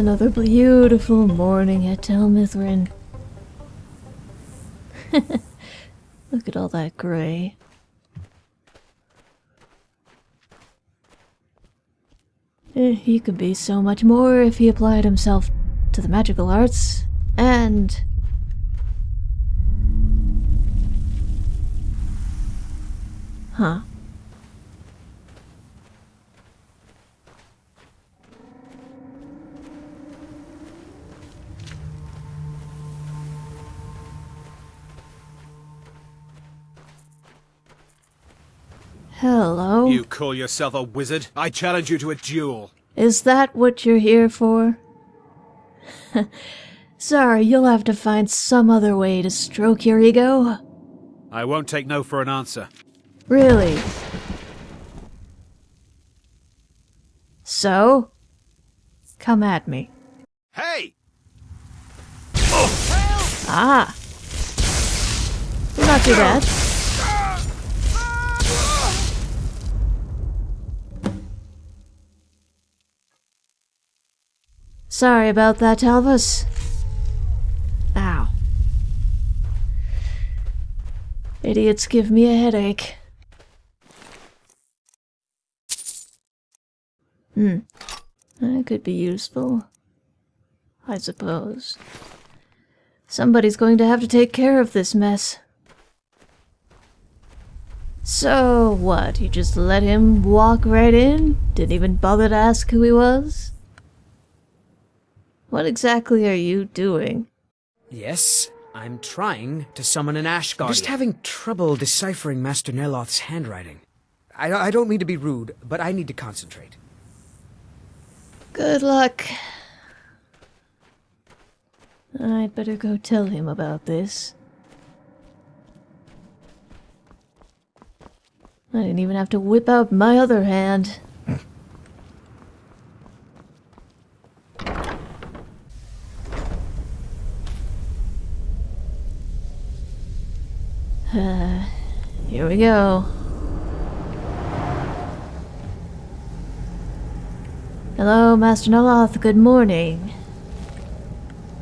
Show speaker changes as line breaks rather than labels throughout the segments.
Another beautiful morning at Tel Mithryn. Look at all that gray. Eh, He could be so much more if he applied himself to the magical arts and. Huh. Hello?
You call yourself a wizard? I challenge you to a duel.
Is that what you're here for? Sorry, you'll have to find some other way to stroke your ego.
I won't take no for an answer.
Really? So? Come at me.
Hey!
Ah! Not too bad. Sorry about that, Elvis. Ow. Idiots give me a headache. Hmm. That could be useful. I suppose. Somebody's going to have to take care of this mess. So, what? You just let him walk right in? Didn't even bother to ask who he was? What exactly are you doing?
Yes, I'm trying to summon an Ash Guardian.
Just having trouble deciphering Master Neloth's handwriting. I, I don't mean to be rude, but I need to concentrate.
Good luck. I'd better go tell him about this. I didn't even have to whip out my other hand. Uh, here we go. Hello, Master Neloth. Good morning.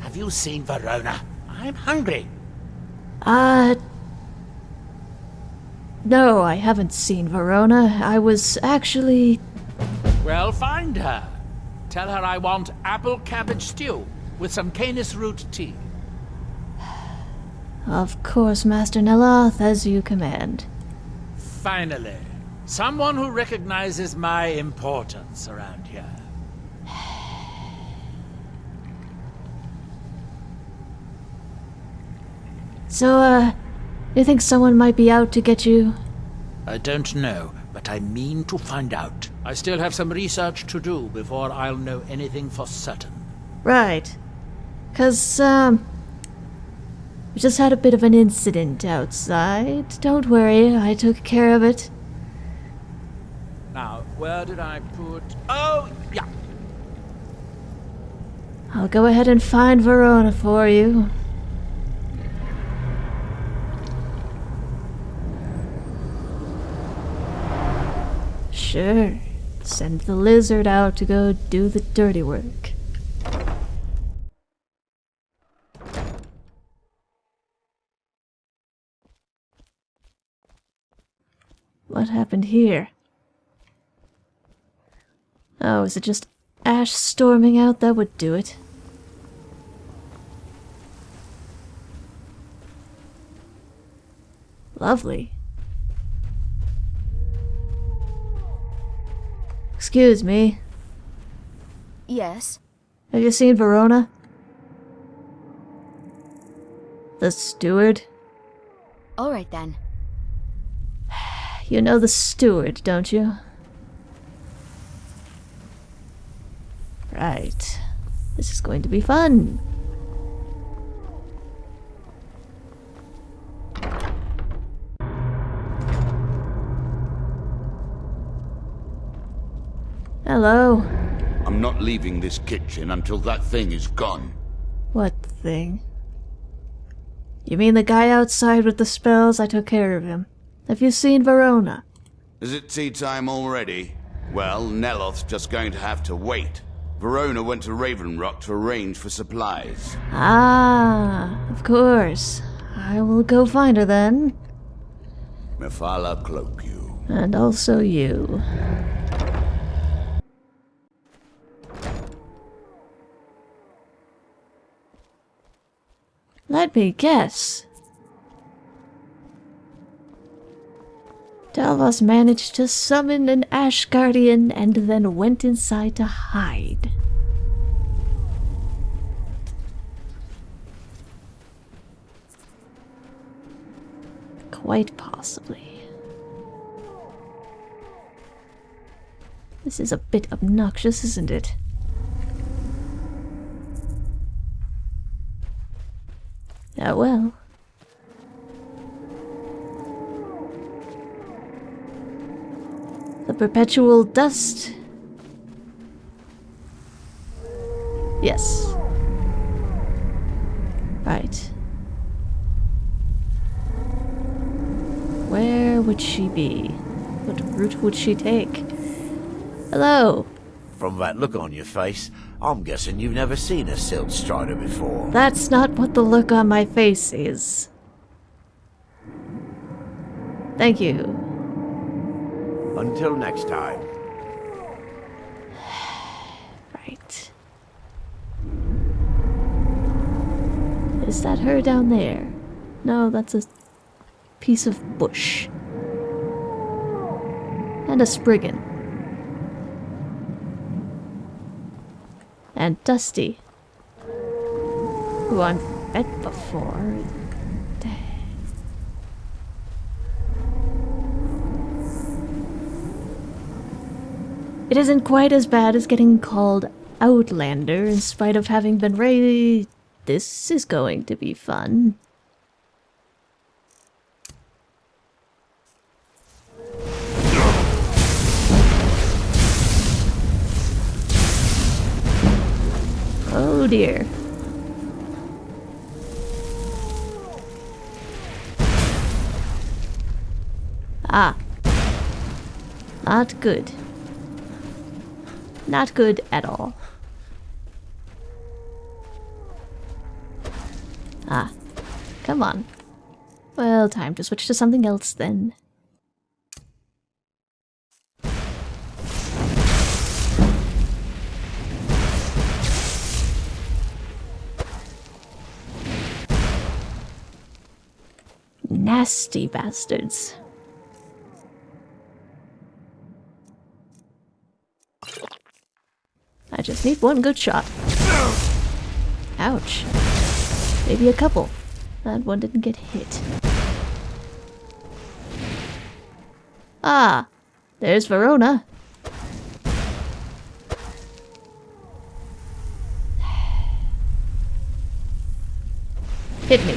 Have you seen Varona? I'm hungry.
Uh. No, I haven't seen Varona. I was actually.
Well, find her. Tell her I want apple cabbage stew with some canis root tea.
Of course, Master Neloth, as you command.
Finally, someone who recognizes my importance around here.
So, uh. You think someone might be out to get you?
I don't know, but I mean to find out. I still have some research to do before I'll know anything for certain.
Right. Cause, um. We just had a bit of an incident outside. Don't worry, I took care of it.
Now, where did I put... Oh, yeah.
I'll go ahead and find Varona for you. Sure. Send the lizard out to go do the dirty work. What happened here? Oh, is it just ash storming out? That would do it. Lovely. Excuse me.
Yes.
Have you seen Varona? The steward?
All right then.
You know the steward, don't you? Right. This is going to be fun. Hello.
I'm not leaving this kitchen until that thing is gone.
What thing? You mean the guy outside with the spells? I took care of him. Have you seen Varona?
Is it tea time already? Well, Neloth's just going to have to wait. Varona went to Raven Rock to arrange for supplies.
Ah, of course. I will go find her then.
Mephala cloak you.
And also you. Let me guess. Talvas managed to summon an Ash Guardian and then went inside to hide. Quite possibly. This is a bit obnoxious, isn't it? Oh well. The perpetual dust. Yes. Right. Where would she be? What route would she take? Hello.
From that look on your face, I'm guessing you've never seen a Silt Strider before.
That's not what the look on my face is. Thank you.
Until next time.
Right. Is that her down there? No, that's a piece of bush. And a Spriggan. And Dusty. Who I've met before. It isn't quite as bad as getting called Outlander in spite of having been raised. This is going to be fun. Oh dear. Ah. Not good. Not good at all. Ah. Come on. Well, time to switch to something else then. Nasty bastards. I just need one good shot. Ouch. Maybe a couple. That one didn't get hit. Ah, there's Varona. Hit me.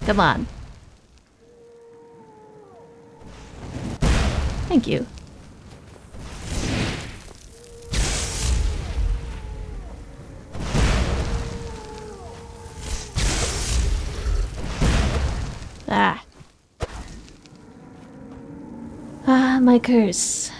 Come on. Thank you. My curse.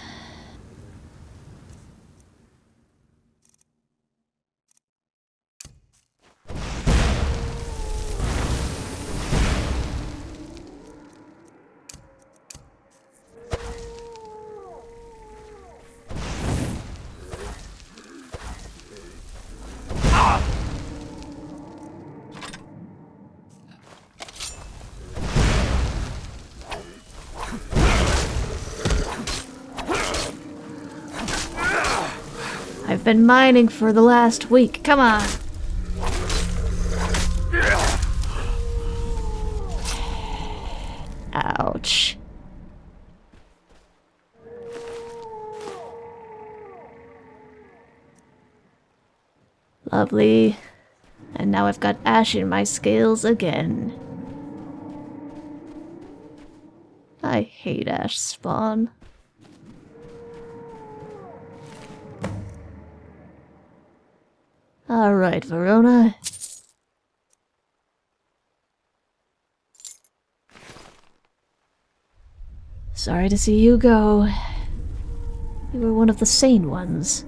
Been mining for the last week. Come on. Ouch. Lovely. And now I've got ash in my scales again. I hate ash spawn. Alright, Varona. Sorry to see you go. You were one of the sane ones.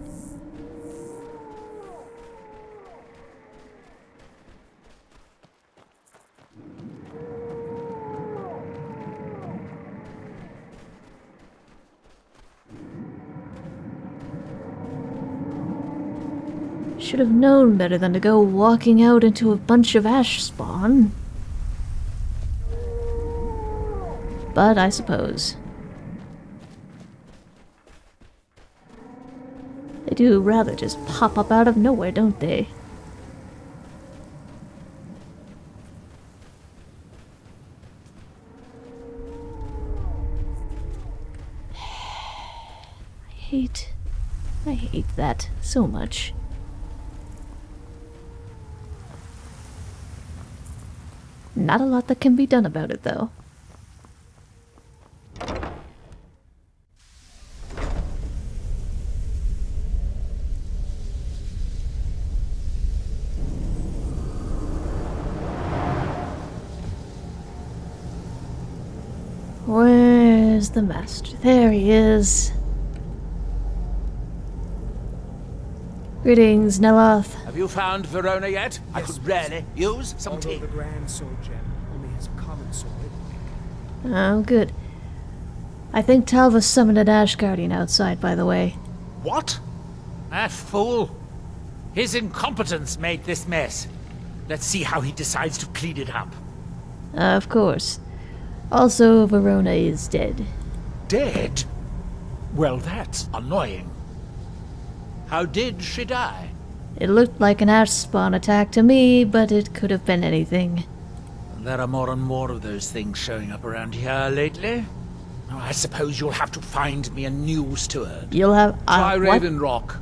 Should have known better than to go walking out into a bunch of ash spawn. But I suppose. They do rather just pop up out of nowhere, don't they? I hate. I hate that so much. Not a lot that can be done about it, though. Where's the master? There he is. Greetings, Neloth.
Have you found Varona yet? Yes, I could really use some
Although
tea.
the Grand Soul Gem only has common soul.
Oh, good. I think Talva summoned an Ash Guardian outside, by the way.
What? That fool. His incompetence made this mess. Let's see how he decides to clean it up.
Ah, of course. Also, Varona is dead.
Dead? Well, that's annoying. How did she die?
It looked like an Ash spawn attack to me, but it could have been anything.
There are more and more of those things showing up around here lately. Oh, I suppose you'll have to find me a new steward.
You'll have. Uh,
Try? Raven Rock.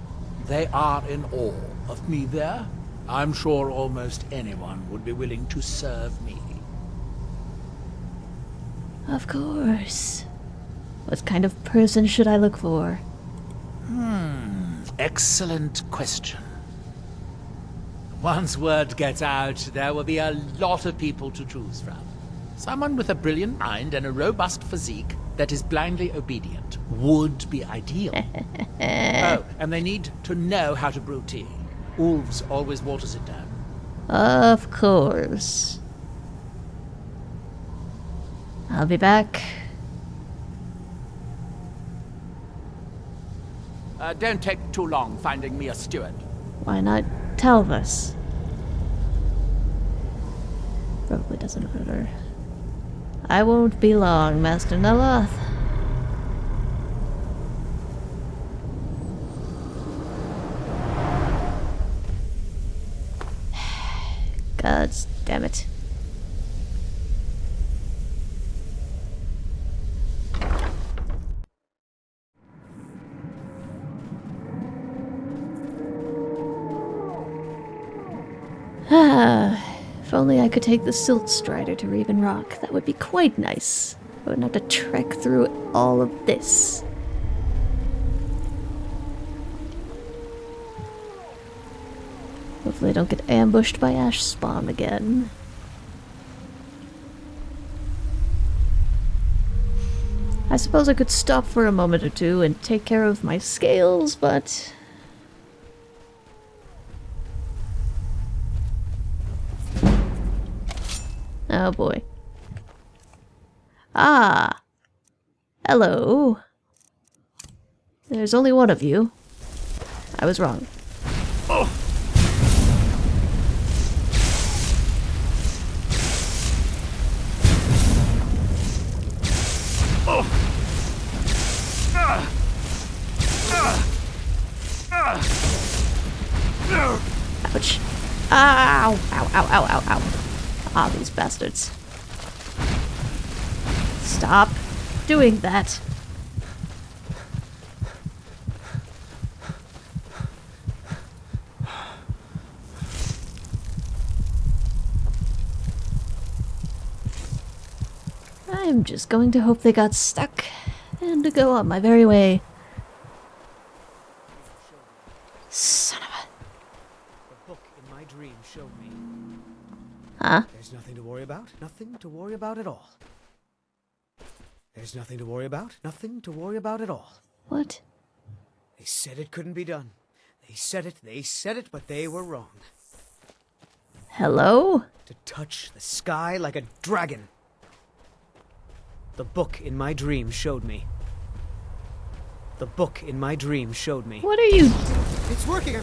They are in awe of me there. I'm sure almost anyone would be willing to serve me.
Of course. What kind of person should I look for?
Excellent question. Once word gets out, there will be a lot of people to choose from. Someone with a brilliant mind and a robust physique that is blindly obedient would be ideal. oh, and they need to know how to brew tea. Ulves always waters it down.
Of course. I'll be back.
Uh, don't take too long finding me a steward.
Why not Talvas? Probably doesn't matter. I won't be long, Master Neloth. God damn it. Ah, if only I could take the Silt Strider to Raven Rock, that would be quite nice. I wouldn't have to trek through all of this. Hopefully I don't get ambushed by Ash Spawn again. I suppose I could stop for a moment or two and take care of my scales, but Oh boy. Ah. Hello. There's only one of you. I was wrong. Ouch. Ow! Ow, ow, ow, ow, ow. Ah, these bastards. Stop doing that. I'm just going to hope they got stuck and to go on my very way.
Nothing to worry about at all. There's nothing to worry about. Nothing to worry about at all.
What?
They said it couldn't be done. They said it, they said it, but they were wrong.
Hello?
To touch the sky like a dragon. The book in my dream showed me. The book in my dream showed me.
What are you?
It's working.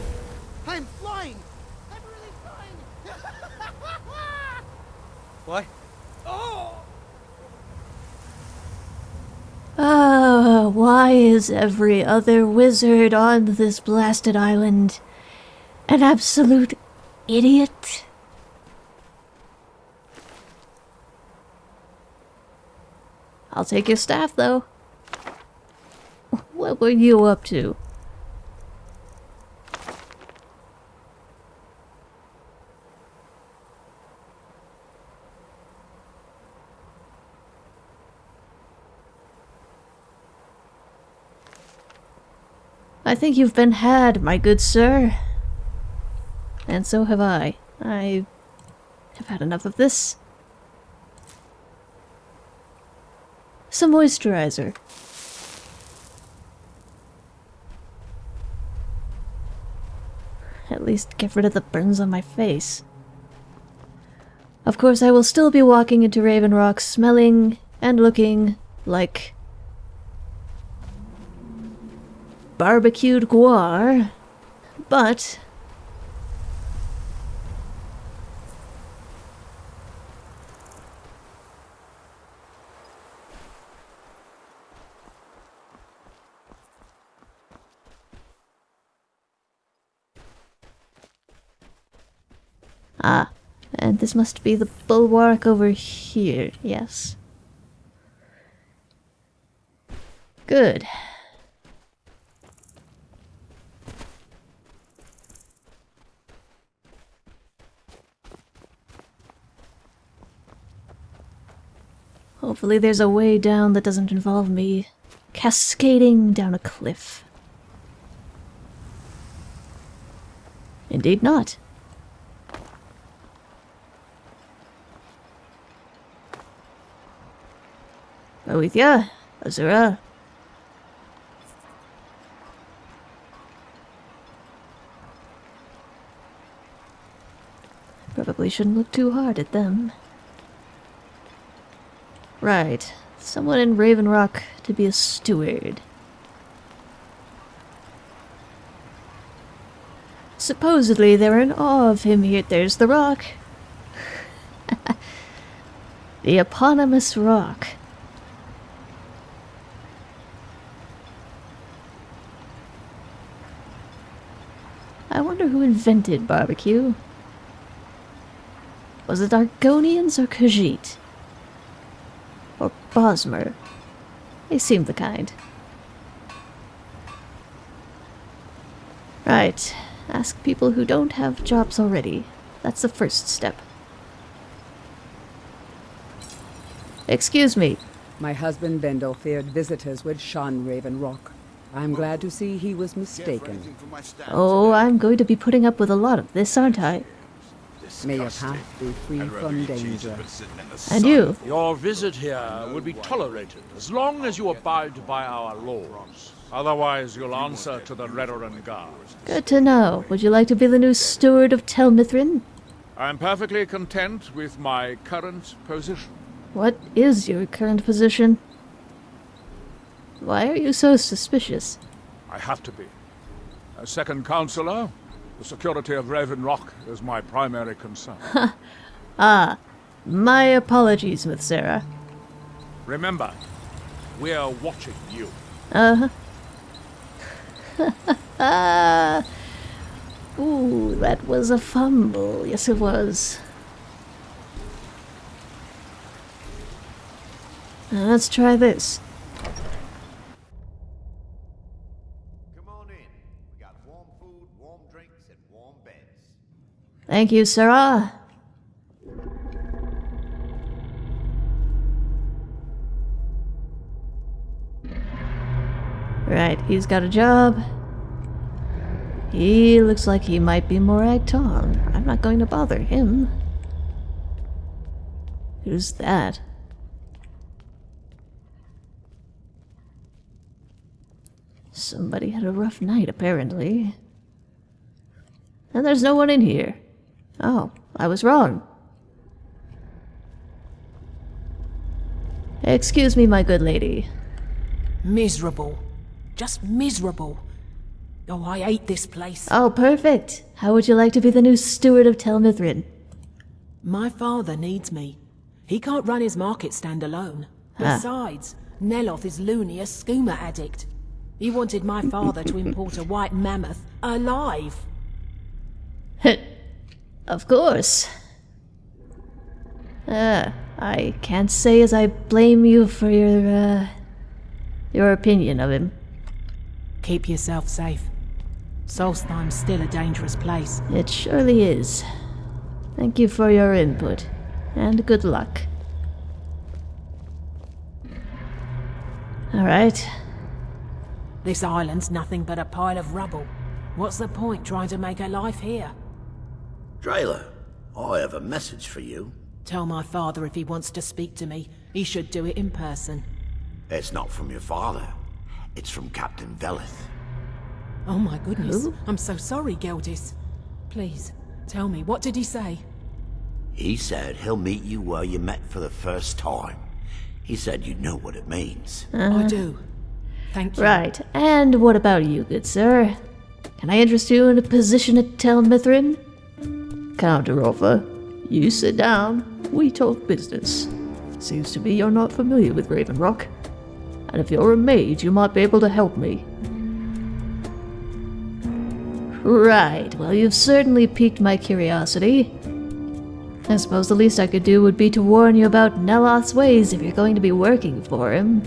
I'm flying! I'm really flying! what? Oh!
Ah, why is every other wizard on this blasted island an absolute idiot? I'll take your staff, though. What were you up to? I think you've been had, my good sir. And so have I. I have had enough of this. Some moisturizer. At least get rid of the burns on my face. Of course, I will still be walking into Raven Rock smelling and looking like barbecued guar, but Ah, and this must be the bulwark over here, yes. Good. Hopefully there's a way down that doesn't involve me cascading down a cliff. Indeed not. Ya, Azura. Probably shouldn't look too hard at them. Right, someone in Raven Rock to be a steward. Supposedly they're in awe of him here. There's the rock. the eponymous rock. I wonder who invented barbecue. Was it Argonians or Khajiit? Or Bosmer? They seem the kind. Right. Ask people who don't have jobs already. That's the first step. Excuse me.
My husband Bendel feared visitors would shun Raven Rock. I'm glad to see he was mistaken.
Oh, I'm going to be putting up with a lot of this, aren't I?
May your path be free from danger.
And you?
Your visit here will be tolerated as long as you abide by our laws. Otherwise, you'll answer to the Redoran Guard.
Good to know. Would you like to be the new steward of Tel Mithryn?
I'm perfectly content with my current position.
What is your current position? Why are you so suspicious?
I have to be. A second counselor, the security of Raven Rock is my primary concern.
ah, my apologies, Miss Sarah.
Remember, we're watching you.
Uh-huh. Ooh, that was a fumble. Yes, it was. Now let's try this. Thank you, Sarah. Right, he's got a job. He looks like he might be Morag Tong. I'm not going to bother him. Who's that? Somebody had a rough night, apparently. And there's no one in here. Oh, I was wrong. Excuse me, my good lady.
Miserable. Just miserable. Oh, I hate this place.
Oh, perfect. How would you like to be the new steward of Tel Mithryn?
My father needs me. He can't run his market stand alone. Besides, Neloth is loony a skooma addict. He wanted my father to import a white mammoth alive.
of course. Uh, I can't say as I blame you for your, uh, your opinion of him.
Keep yourself safe. Solstheim's still a dangerous place.
It surely is. Thank you for your input, and good luck. Alright.
This island's nothing but a pile of rubble. What's the point trying to make a life here?
Dreyla, I have a message for you.
Tell my father if he wants to speak to me, he should do it in person.
It's not from your father. It's from Captain Veleth.
Oh my goodness. I'm so sorry, Geldis. Please, tell me, what did he say?
He said he'll meet you where you met for the first time. He said you know what it means.
I do. Uh-huh. Thank you.
Right, and what about you, good sir? Can I interest you in a position at Tel Mithryn? Counter offer. You sit down, we talk business. Seems to me you're not familiar with Raven Rock. And if you're a mage, you might be able to help me. Right, well, you've certainly piqued my curiosity. I suppose the least I could do would be to warn you about Neloth's ways if you're going to be working for him.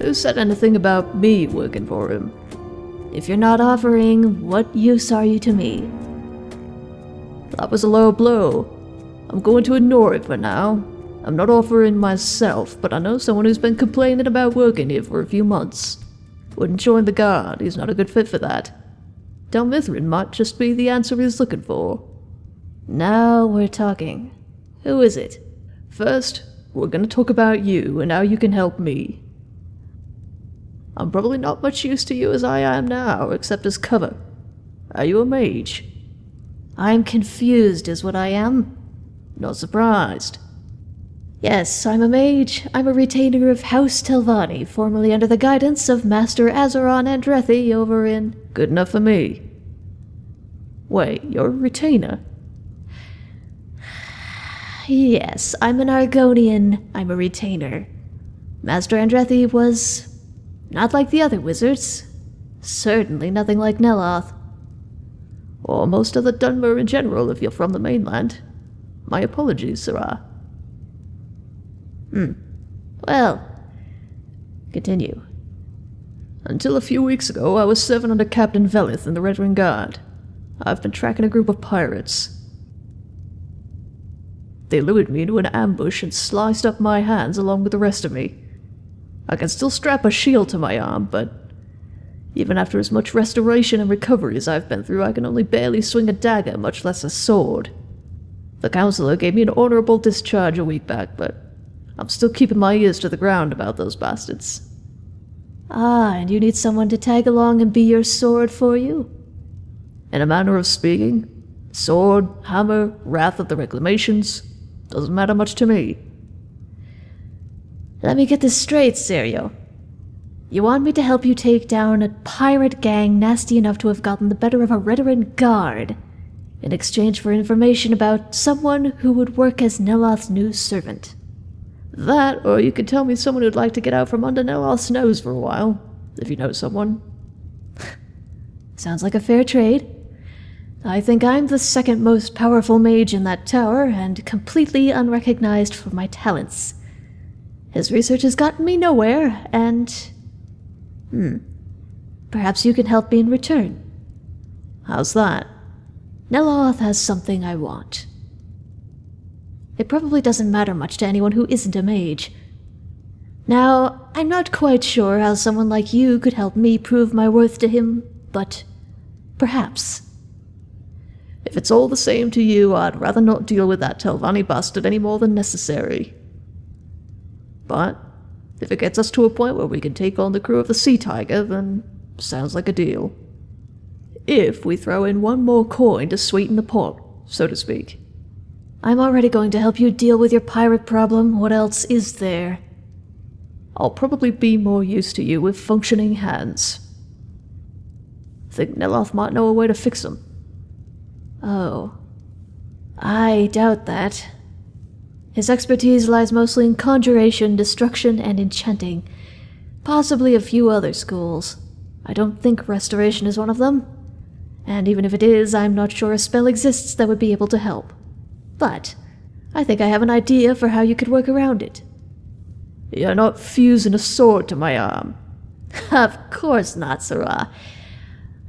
Who said anything about me working for him? If you're not offering, what use are you to me? That was a low blow. I'm going to ignore it for now. I'm not offering myself, but I know someone who's been complaining about working here for a few months. Wouldn't join the guard, he's not a good fit for that. Tel Mithryn might just be the answer he's looking for. Now we're talking. Who is it? First, we're gonna talk about you and how you can help me. I'm probably not much use to you as I am now, except as cover. Are you a mage? I'm confused, is what I am. Not surprised. Yes, I'm a mage. I'm a retainer of House Telvanni, formerly under the guidance of Master Azeron Andrethi over in... Good enough for me. Wait, you're a retainer? Yes, I'm an Argonian. I'm a retainer. Master Andrethi was not like the other wizards. Certainly nothing like Neloth. Or most of the Dunmer in general if you're from the mainland. My apologies, Sirrah. Hmm. Well, continue. Until a few weeks ago, I was serving under Captain Veleth in the Red Guard. I've been tracking a group of pirates. They lured me into an ambush and sliced up my hands along with the rest of me. I can still strap a shield to my arm, but even after as much restoration and recovery as I've been through, I can only barely swing a dagger, much less a sword. The counselor gave me an honorable discharge a week back, but I'm still keeping my ears to the ground about those bastards. Ah, and you need someone to tag along and be your sword for you? In a manner of speaking, sword, hammer, wrath of the reclamations, doesn't matter much to me. Let me get this straight, Serio. You want me to help you take down a pirate gang nasty enough to have gotten the better of a Redoran guard in exchange for information about someone who would work as Neloth's new servant. That, or you could tell me someone who'd like to get out from under Neloth's nose for a while, if you know someone. Sounds like a fair trade. I think I'm the second most powerful mage in that tower, and completely unrecognized for my talents. His research has gotten me nowhere, and... Hmm. Perhaps you can help me in return. How's that? Neloth has something I want. It probably doesn't matter much to anyone who isn't a mage. Now, I'm not quite sure how someone like you could help me prove my worth to him, but perhaps. If it's all the same to you, I'd rather not deal with that Telvanni bastard any more than necessary. But if it gets us to a point where we can take on the crew of the Sea Tiger, then sounds like a deal. If we throw in one more coin to sweeten the pot, so to speak. I'm already going to help you deal with your pirate problem. What else is there? I'll probably be more used to you with functioning hands. Think Neloth might know a way to fix them. Oh. I doubt that. His expertise lies mostly in conjuration, destruction, and enchanting. Possibly a few other schools. I don't think restoration is one of them. And even if it is, I'm not sure a spell exists that would be able to help. But I think I have an idea for how you could work around it. You're not fusing a sword to my arm. of course not, Sirrah.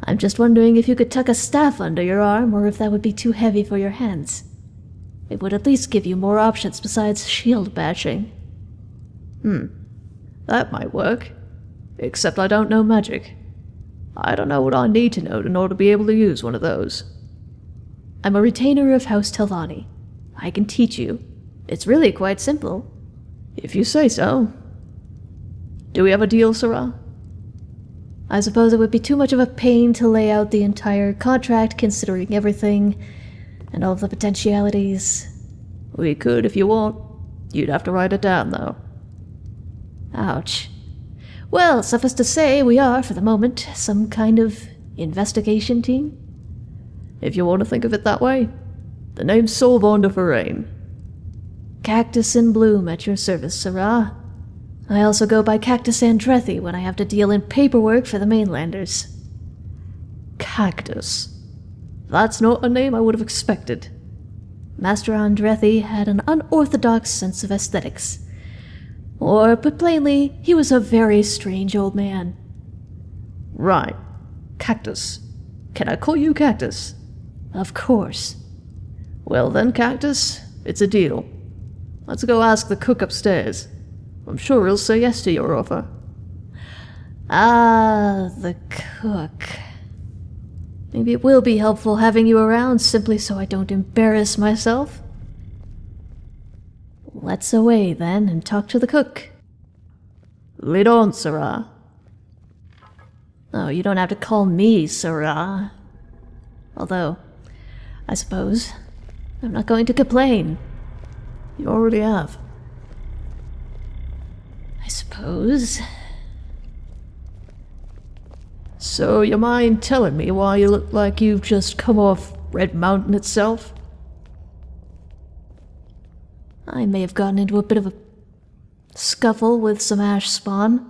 I'm just wondering if you could tuck a staff under your arm or if that would be too heavy for your hands. It would at least give you more options besides shield bashing. Hmm. That might work. Except I don't know magic. I don't know what I need to know in order to be able to use one of those. I'm a retainer of House Telvanni. I can teach you. It's really quite simple. If you say so. Do we have a deal, Sirrah? I suppose it would be too much of a pain to lay out the entire contract considering everything and all of the potentialities. We could if you want. You'd have to write it down, though. Ouch. Well, suffice to say, we are, for the moment, some kind of investigation team. If you want to think of it that way. The name's Solvon de Forain. Cactus in bloom at your service, Sirrah. I also go by Cactus Andrethi when I have to deal in paperwork for the mainlanders. Cactus. That's not a name I would have expected. Master Andrethi had an unorthodox sense of aesthetics. Or, put plainly, he was a very strange old man. Right. Cactus. Can I call you Cactus? Of course. Well then, Cactus, it's a deal. Let's go ask the cook upstairs. I'm sure he'll say yes to your offer. Ah, the cook. Maybe it will be helpful having you around simply so I don't embarrass myself. Let's away then and talk to the cook. Lead on, Sirrah. Oh, you don't have to call me Sirrah. Although, I suppose, I'm not going to complain. You already have. I suppose. So, you mind telling me why you look like you've just come off Red Mountain itself? I may have gotten into a bit of a scuffle with some ash spawn.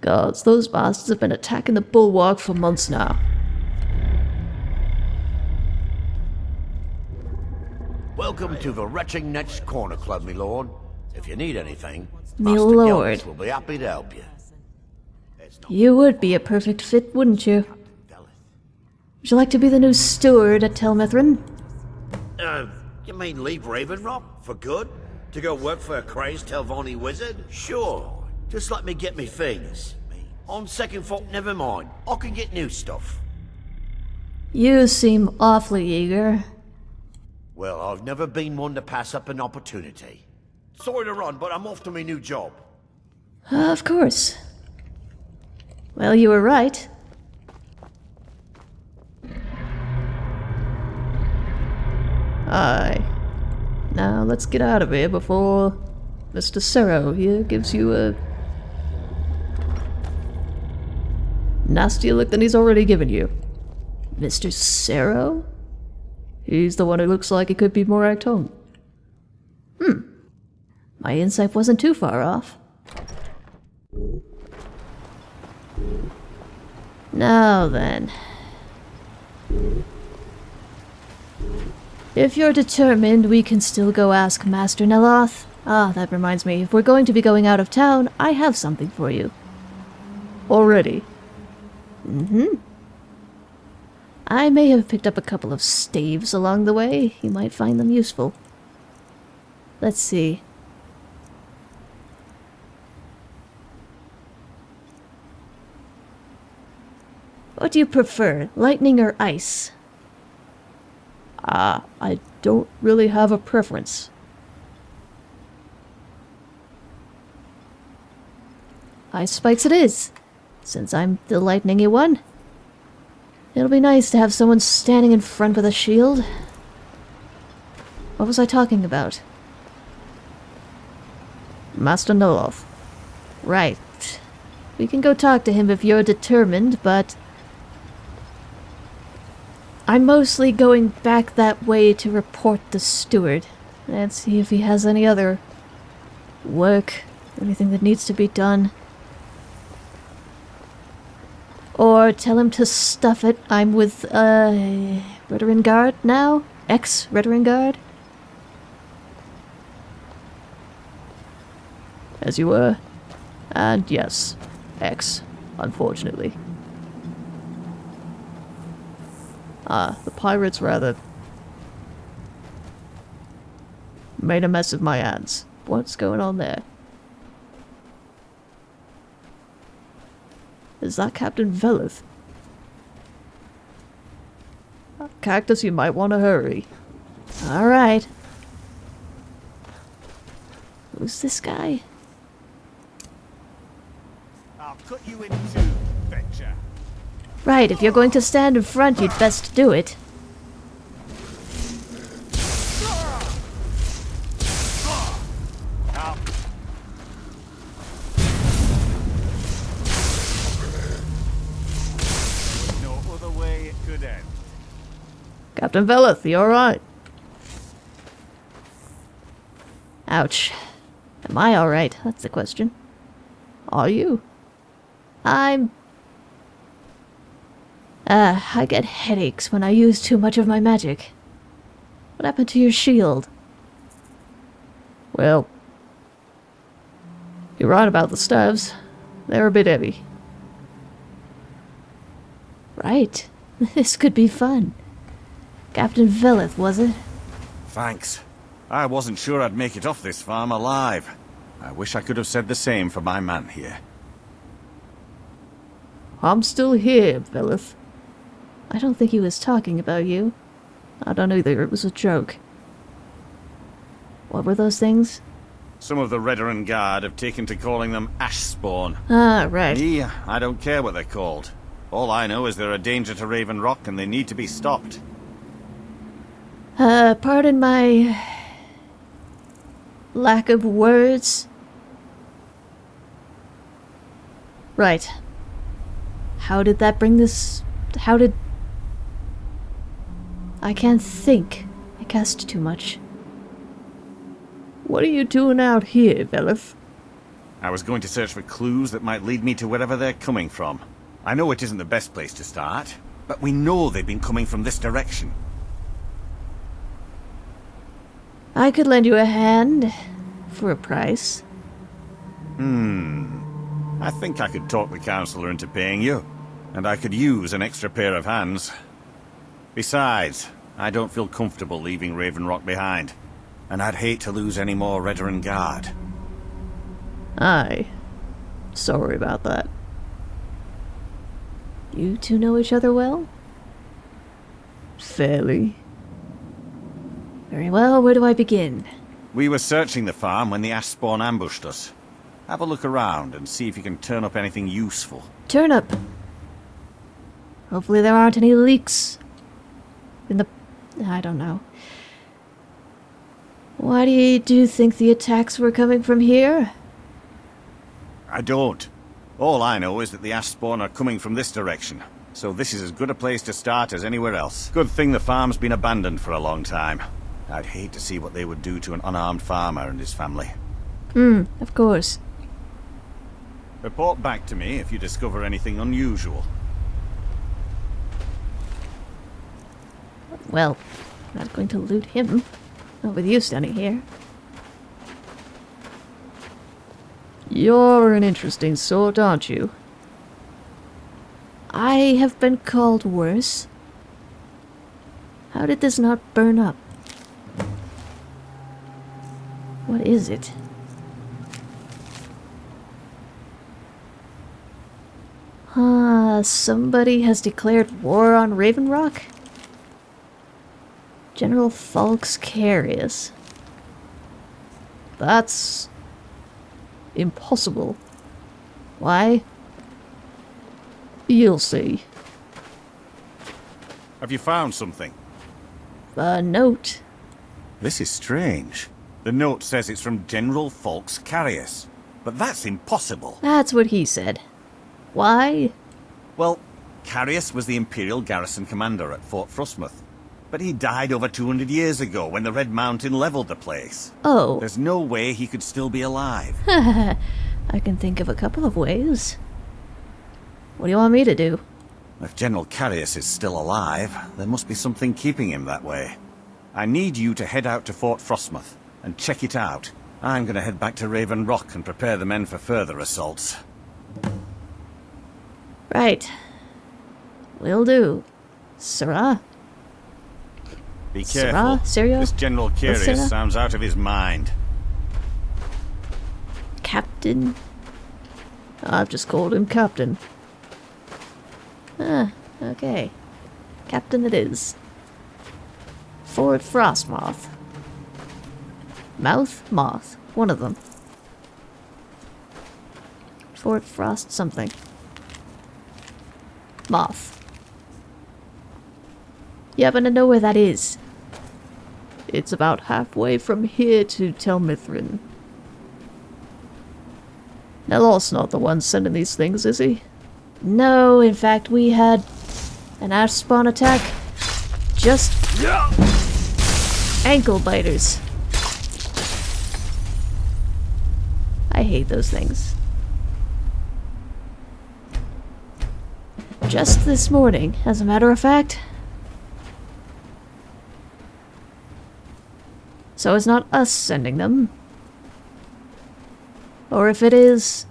Gods, those bastards have been attacking the bulwark for months now.
Welcome to the Retching Netch Corner Club, me lord. If you need anything,
Me
Master
lord.
Geldis will be happy to help you.
You would be a perfect fit, wouldn't you? Would you like to be the new steward at Tel Mithryn?
Uh, you mean leave Raven Rock for good? To go work for a crazed Telvanni wizard? Sure. Just let me get me things. On second thought, never mind. I can get new stuff.
You seem awfully eager.
Well, I've never been one to pass up an opportunity. Sorry to run, but I'm off to my new job.
Of course. Well, you were right. Aye. Now let's get out of here before Mr. Serro here gives you a nastier look than he's already given you. Mr. Serro? He's the one who looks like he could be more at home. Hmm. My insight wasn't too far off. Now then. If you're determined, we can still go ask Master Neloth. Ah, that reminds me, if we're going to be going out of town, I have something for you. Already? Mm-hmm. I may have picked up a couple of staves along the way. You might find them useful. Let's see. What do you prefer, lightning or ice? Ah, I don't really have a preference. Ice spikes it is, since I'm the lightningy one. It'll be nice to have someone standing in front with a shield. What was I talking about? Master Neloth. Right. We can go talk to him if you're determined, but I'm mostly going back that way to report the steward and see if he has any other work, anything that needs to be done. Or tell him to stuff it. I'm with, uh, Veteran Guard now? Ex Veteran Guard? As you were. And yes, ex, unfortunately. Ah, the pirates rather made a mess of my hands. What's going on there? Is that Captain Veleth? Cactus, you might want to hurry. Alright. Who's this guy?
I'll cut you in.
Right, if you're going to stand in front, you'd best do it.
No other way it could end.
Captain Veleth, you're alright? Ouch. Am I alright? That's the question. Are you? I'm... Ah, I get headaches when I use too much of my magic. What happened to your shield? Well... You're right about the staves. They're a bit heavy. Right. This could be fun. Captain Veleth, was it?
Thanks. I wasn't sure I'd make it off this farm alive. I wish I could have said the same for my man here.
I'm still here, Veleth. I don't think he was talking about you. I don't know either, it was a joke. What were those things?
Some of the Redoran Guard have taken to calling them ash spawn.
Ah, right.
Me, I don't care what they're called. All I know is they're a danger to Raven Rock and they need to be stopped.
Uh, pardon my... lack of words. Right. How did that bring this... How did... I can't think. I cast too much. What are you doing out here, Veleth?
I was going to search for clues that might lead me to wherever they're coming from. I know it isn't the best place to start, but we know they've been coming from this direction.
I could lend you a hand. For a price.
Hmm. I think I could talk the Councillor into paying you. And I could use an extra pair of hands. Besides, I don't feel comfortable leaving Raven Rock behind. And I'd hate to lose any more Redoran Guard.
Aye. Sorry about that. You two know each other well? Fairly. Very well, where do I begin?
We were searching the farm when the ash spawn ambushed us. Have a look around and see if you can turn up anything useful.
Turn up. Hopefully there aren't any leaks. In the... I don't know. Why do you, do you think the attacks were coming from here?
I don't. All I know is that the ash spawn are coming from this direction. So this is as good a place to start as anywhere else. Good thing the farm's been abandoned for a long time. I'd hate to see what they would do to an unarmed farmer and his family.
Hmm, of course.
Report back to me if you discover anything unusual.
Well, I'm not going to loot him. Not with you standing here. You're an interesting sort, aren't you? I have been called worse. How did this not burn up? What is it? Ah, somebody has declared war on Raven Rock? General Falx Carius. That's... impossible. Why? You'll see.
Have you found something?
A note.
This is strange. The note says it's from General Falx Carius. But that's impossible.
That's what he said. Why?
Well, Carius was the Imperial garrison commander at Fort Frostmoth. But he died over 200 years ago when the Red Mountain leveled the place.
Oh.
There's no way he could still be alive.
I can think of a couple of ways. What do you want me to do?
If General Carius is still alive, there must be something keeping him that way. I need you to head out to Fort Frostmoth and check it out. I'm gonna head back to Raven Rock and prepare the men for further assaults.
Right. Will do. Sarah?
Be
Sarah?
careful.
Syria?
This General
Sarah?
Carius sounds out of his mind.
Captain? I've just called him Captain. Ah, okay. Captain it is. Fort Frostmoth. Mouth? Moth. One of them. Fort Frost something. Moth. You happen to know where that is? It's about halfway from here to Telmithrin. Neloth not the one sending these things, is he? No, in fact, we had an ash spawn attack. Just ankle biters. I hate those things. Just this morning, as a matter of fact. So it's not us sending them. Or if it is,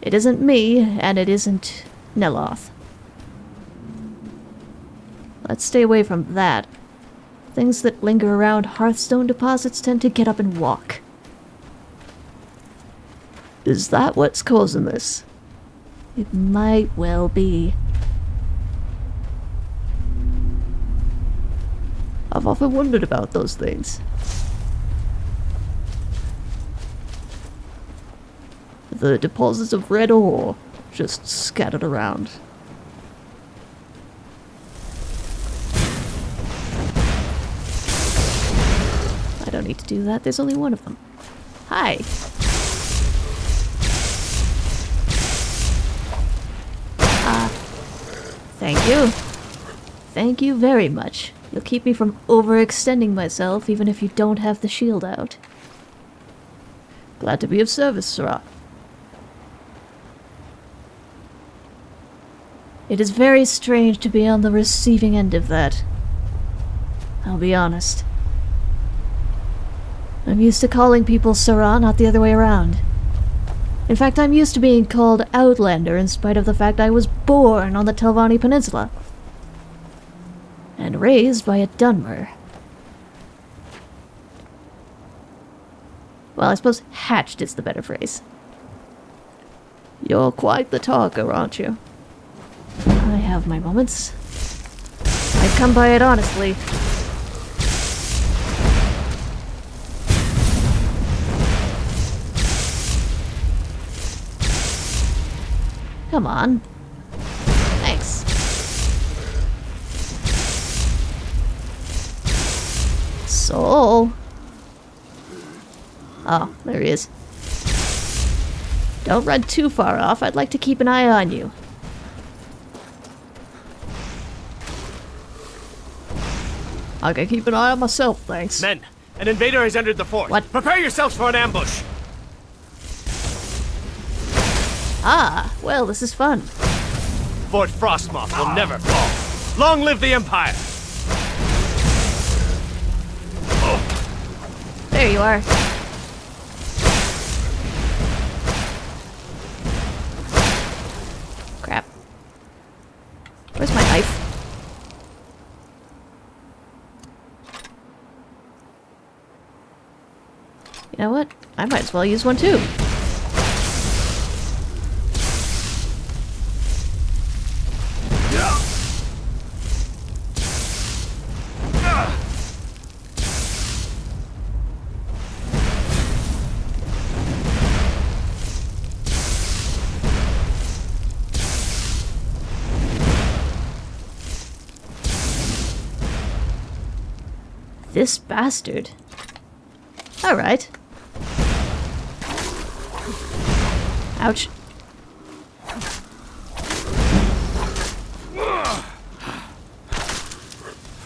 it isn't me, and it isn't Neloth. Let's stay away from that. Things that linger around Heartstone deposits tend to get up and walk. Is that what's causing this? It might well be. I've often wondered about those things. The deposits of red ore just scattered around. I don't need to do that, there's only one of them. Hi. Ah. thank you. Thank you very much. You'll keep me from overextending myself even if you don't have the shield out. Glad to be of service, Sirrah. It is very strange to be on the receiving end of that. I'll be honest. I'm used to calling people Sirrah, not the other way around. In fact, I'm used to being called Outlander in spite of the fact I was born on the Telvanni Peninsula. And raised by a Dunmer. Well, I suppose hatched is the better phrase. You're quite the talker, aren't you? I have my moments. I come by it honestly. Come on. Soul. Oh, there he is. Don't run too far off. I'd like to keep an eye on you. I can keep an eye on myself, thanks.
Men, an invader has entered the fort.
What?
Prepare yourselves for an ambush.
Ah, well, this is fun.
Fort Frostmoth will never fall. Long live the Empire!
There you are. Crap. Where's my knife? You know what? I might as well use one too. this bastard. Alright. Ouch.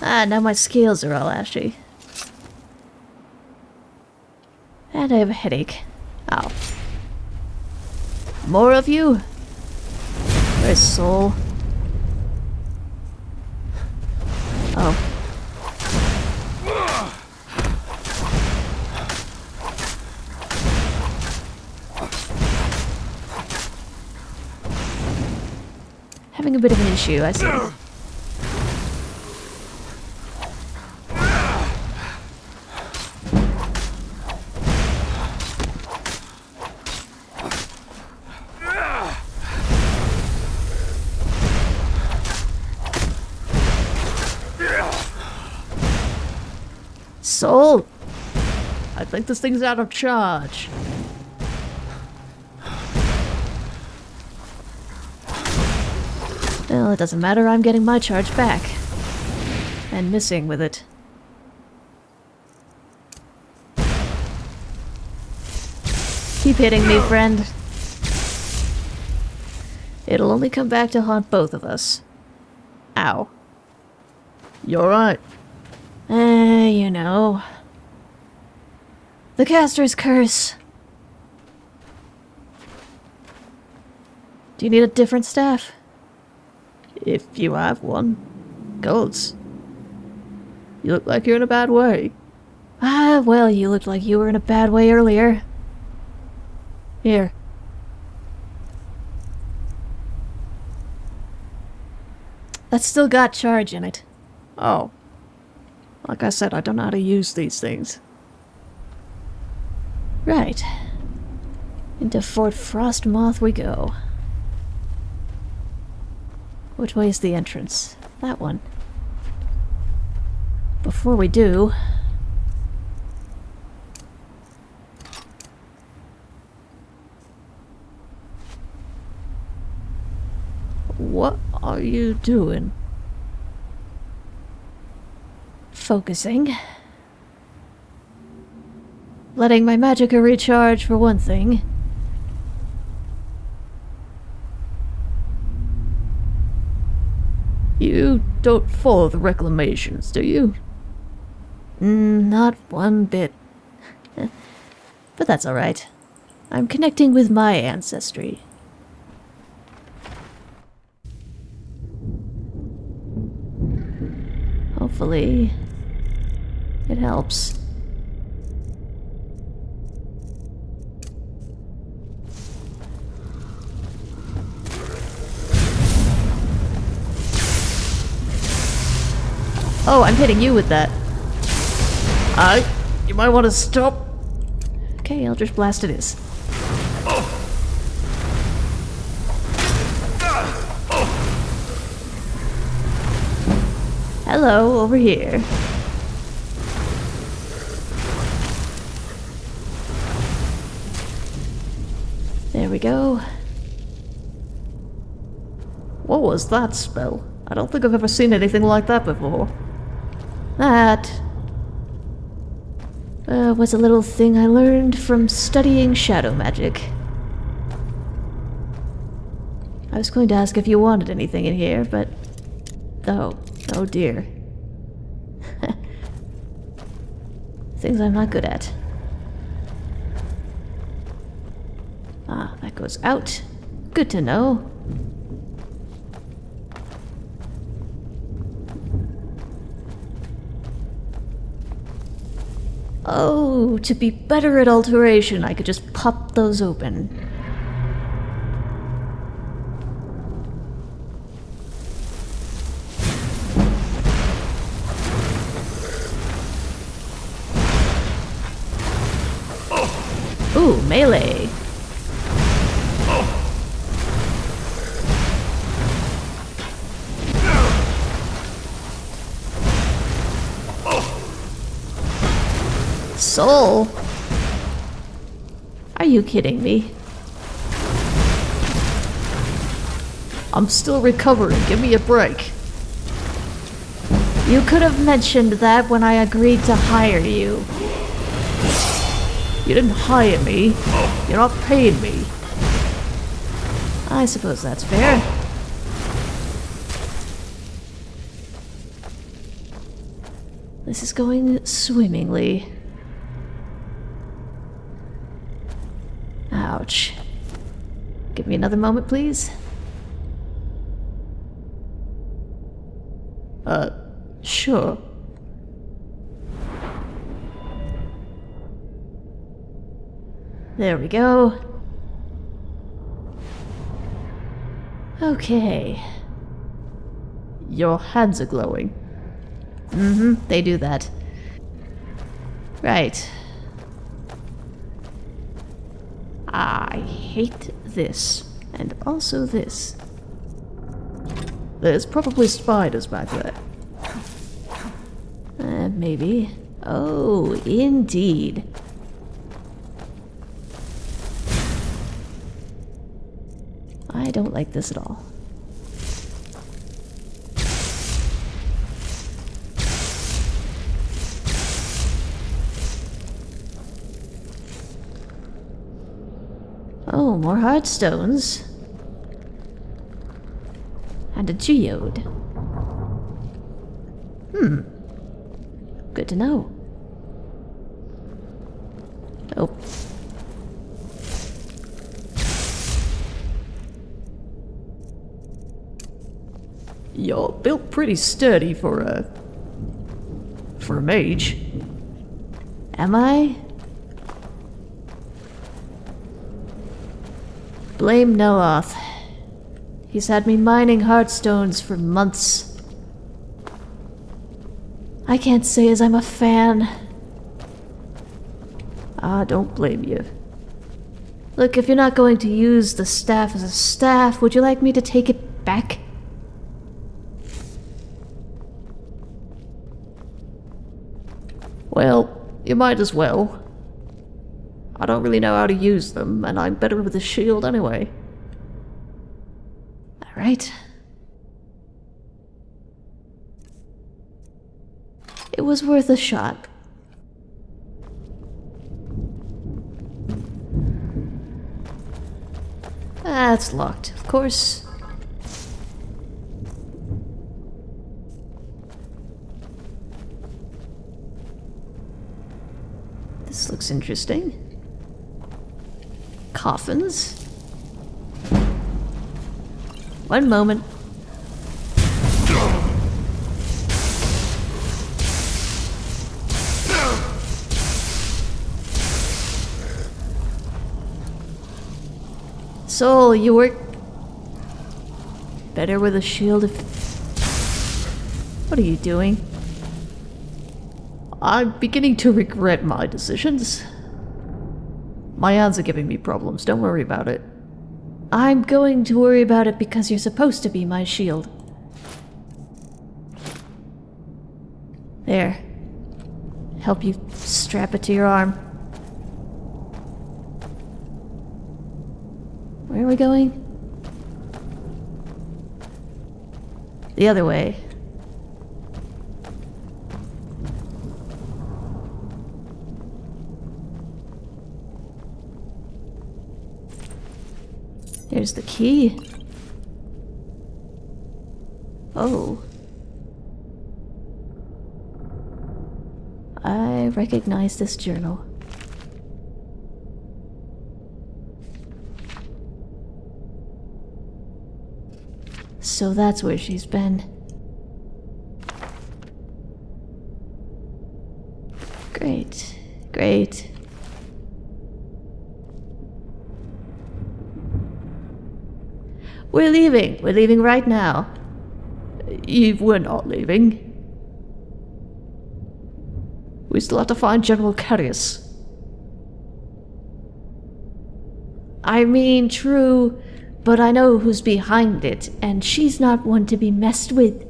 Ah, now my scales are all ashy. And I have a headache. Ow. More of you? Where's Soul? A bit of an issue, I see. Soul! I think this thing's out of charge. Well, it doesn't matter, I'm getting my charge back. And missing with it. Keep hitting me, friend. It'll only come back to haunt both of us. Ow. You're right. Eh, you know. The caster's curse. Do you need a different staff? If you have one. Golds. You look like you're in a bad way. Ah, well, you looked like you were in a bad way earlier. Here. That's still got charge in it. Oh. Like I said, I don't know how to use these things. Right. Into Fort Frostmoth we go. Which way is the entrance? That one. Before we do... What are you doing? Focusing. Letting my magicka recharge for one thing. You don't follow the reclamations, do you? Mm, not one bit. but that's alright. I'm connecting with my ancestry. Hopefully, it helps. Oh, I'm hitting you with that. I. You might want to stop. Okay, Eldritch Blast it is. Hello, over here. There we go. What was that spell? I don't think I've ever seen anything like that before. That uh, was a little thing I learned from studying shadow magic. I was going to ask if you wanted anything in here, but... Oh, oh dear. Things I'm not good at. Ah, that goes out. Good to know. Oh, to be better at alteration, I could just pop those open. Soul? Are you kidding me? I'm still recovering. Give me a break. You could have mentioned that when I agreed to hire you. You didn't hire me. You're not paying me. I suppose that's fair. This is going swimmingly. Give me another moment, please. Uh, sure. There we go. Okay. Your hands are glowing. Mm-hmm, they do that. Right. I hate this. And also this. There's probably spiders back there. Uh, maybe. Oh, indeed. I don't like this at all. Oh, more heartstones. And a geode. Hmm. Good to know. Oh. You're built pretty sturdy for a... for a mage. Am I? Blame Neloth. He's had me mining heartstones for months. I can't say as I'm a fan. Ah, don't blame you. Look, if you're not going to use the staff as a staff, would you like me to take it back? Well, you might as well. I don't really know how to use them, and I'm better with a shield anyway. Alright. It was worth a shot. That's locked, of course. This looks interesting. Coffins. One moment. Soul, you work better with a shield if... What are you doing? I'm beginning to regret my decisions. My hands are giving me problems, don't worry about it. I'm going to worry about it because you're supposed to be my shield. There. Help you strap it to your arm. Where are we going? The other way. There's the key. Oh. I recognize this journal. So that's where she's been. Great, great. We're leaving. We're leaving right now. Eve, we're not leaving. We still have to find General Carius. I mean, true, but I know who's behind it, and she's not one to be messed with.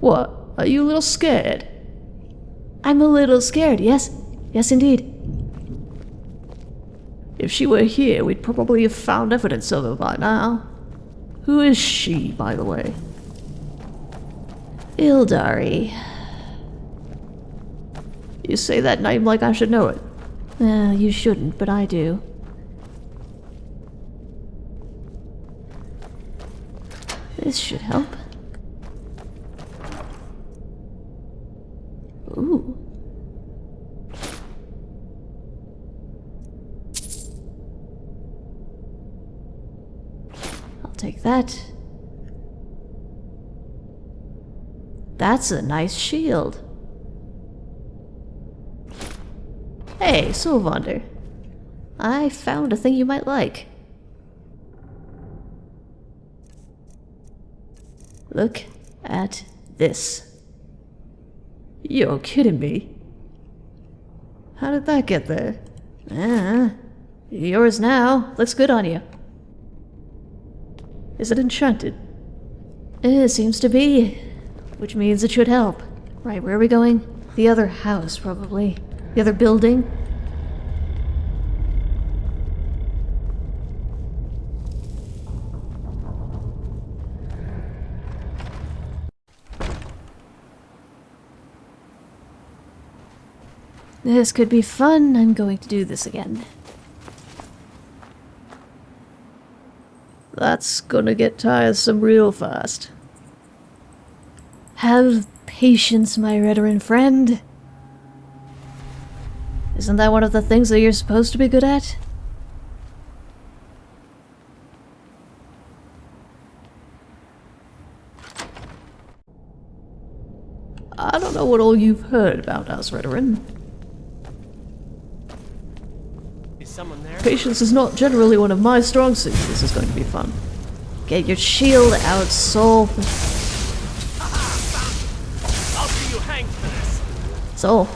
What? Are you a little scared? I'm a little scared, yes. Yes, indeed. If she were here, we'd probably have found evidence of her by now. Who is she, by the way? Ildari. You say that name like I should know it. Well, you shouldn't, but I do. This should help. That. That's a nice shield. Hey, Sylvander. I found a thing you might like. Look at this. You're kidding me. How did that get there? Ah, yours now. Looks good on you. Is it enchanted? Eh, it seems to be. Which means it should help. Right, where are we going? The other house, probably. The other building? This could be fun. I'm going to do this again. That's gonna get tiresome real fast. Have patience, my Redoran friend. Isn't that one of the things that you're supposed to be good at? I don't know what all you've heard about us, Redoran.
Is someone there?
Patience is not generally one of my strong suits. This is going to be fun. Get your shield out, Soul.
I'll see you hang for this.
Soul.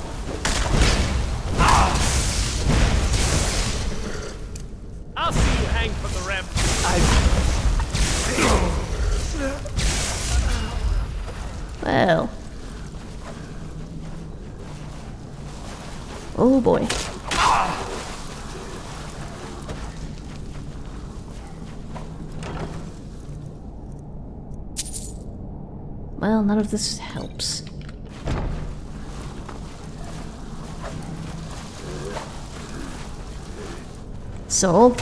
Soul?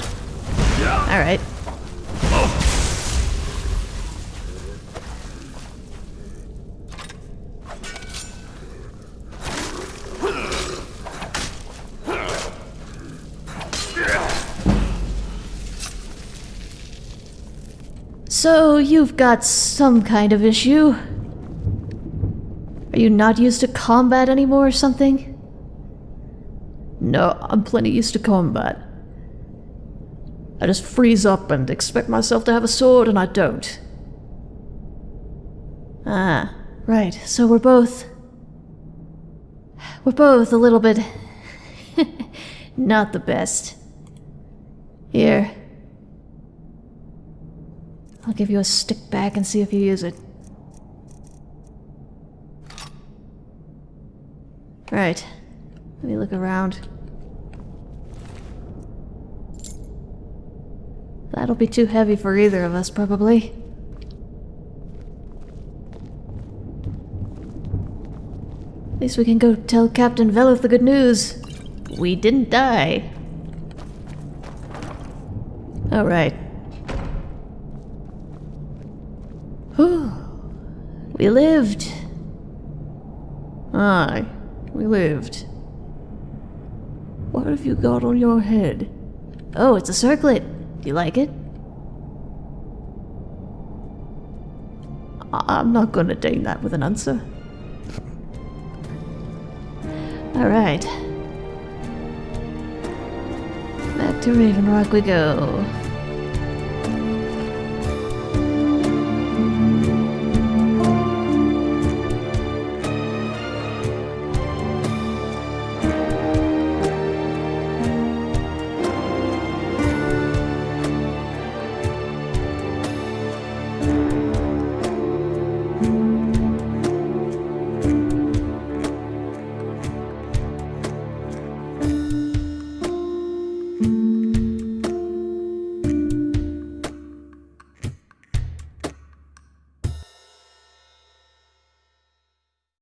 Alright. So, you've got some kind of issue. Are you not used to combat anymore or something? No, I'm plenty used to combat. I just freeze up and expect myself to have a sword, and I don't. Ah, right, so we're both. We're both a little bit. not the best. Here. I'll give you a stick back and see if you use it. Right. Let me look around. That'll be too heavy for either of us, probably. At least we can go tell Captain Veleth the good news. We didn't die. Alright. Whew. We lived. Aye, we lived. What have you got on your head? Oh, it's a circlet. You like it? I'm not gonna deign that with an answer. Alright. Back to Raven Rock we go.